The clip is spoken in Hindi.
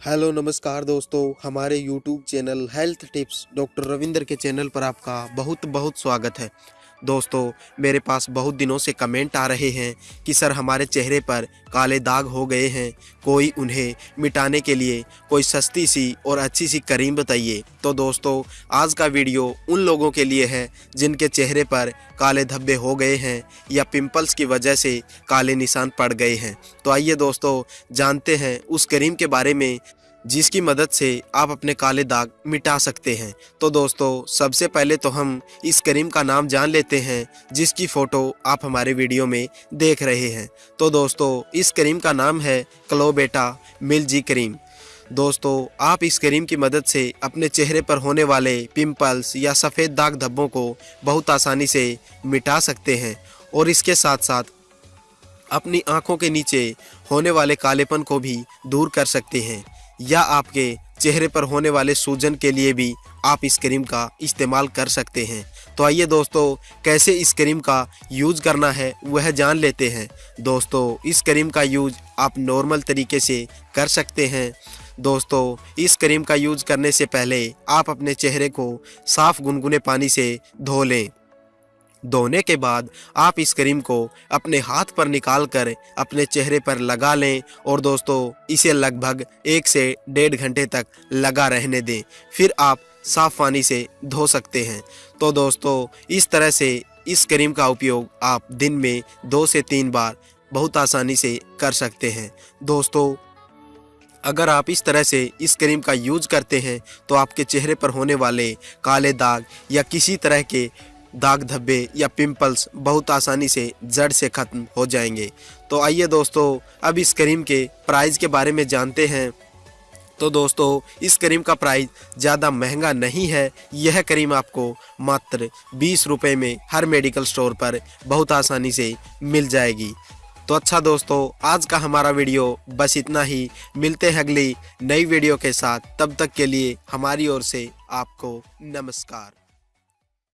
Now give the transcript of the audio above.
हेलो, नमस्कार दोस्तों। हमारे YouTube channel health tips doctor Ravinder के चैनल पर आपका बहुत बहुत स्वागत है। दोस्तों, मेरे पास बहुत दिनों से कमेंट आ रहे हैं कि सर हमारे चेहरे पर काले दाग हो गए हैं। कोई उन्हें मिटाने के लिए कोई सस्ती सी और अच्छी सी करीम बताइए। तो दोस्तों, आज का वीडियो उन लोगों के लिए है जिनके चेहरे पर काले धब्बे हो गए हैं या पिंपल्स की वजह से काले निशान पड़ गए हैं। तो आइए दोस्तों, जानते हैं उस करीम के बारे में जिसकी मदद से आप अपने काले दाग मिटा सकते हैं। तो दोस्तों, सबसे पहले तो हम इस करीम का नाम जान लेते हैं, जिसकी फ़ोटो आप हमारे वीडियो में देख रहे हैं। तो दोस्तों, इस करीम का नाम है क्लोबेटा मिलजी करीम। दोस्तों, आप इस करीम की मदद से अपने चेहरे पर होने वाले पिंपल्स या सफ़ेद दाग धब्बों को बहुत आसानी से मिटा सकते हैं और इसके साथ साथ अपनी आँखों के नीचे होने वाले कालेपन को भी दूर कर सकते हैं। या आपके चेहरे पर होने वाले सूजन के लिए भी आप इस क्रीम का इस्तेमाल कर सकते हैं। तो आइए दोस्तों, कैसे इस क्रीम का यूज़ करना है, वह जान लेते हैं। दोस्तों, इस क्रीम का यूज़ आप नॉर्मल तरीके से कर सकते हैं। दोस्तों, इस क्रीम का यूज़ करने से पहले आप अपने चेहरे को साफ़ गुनगुने पानी से धो लें। धोने के बाद आप इस क्रीम को अपने हाथ पर निकाल कर अपने चेहरे पर लगा लें और दोस्तों, इसे लगभग एक से डेढ़ घंटे तक लगा रहने दें। फिर आप साफ़ पानी से धो सकते हैं। तो दोस्तों, इस तरह से इस क्रीम का उपयोग आप दिन में दो से तीन बार बहुत आसानी से कर सकते हैं। दोस्तों, अगर आप इस तरह से इस क्रीम का यूज़ करते हैं तो आपके चेहरे पर होने वाले काले दाग या किसी तरह के दाग धब्बे या पिंपल्स बहुत आसानी से जड़ से ख़त्म हो जाएँगे। तो आइए दोस्तों, अब इस क्रीम के प्राइस के बारे में जानते हैं। तो दोस्तों, इस क्रीम का प्राइस ज़्यादा महँगा नहीं है। यह क्रीम आपको मात्र बीस रुपये में हर मेडिकल स्टोर पर बहुत आसानी से मिल जाएगी। तो अच्छा दोस्तों, आज का हमारा वीडियो बस इतना ही। मिलते हैं अगली नई वीडियो के साथ। तब तक के लिए हमारी ओर से आपको नमस्कार।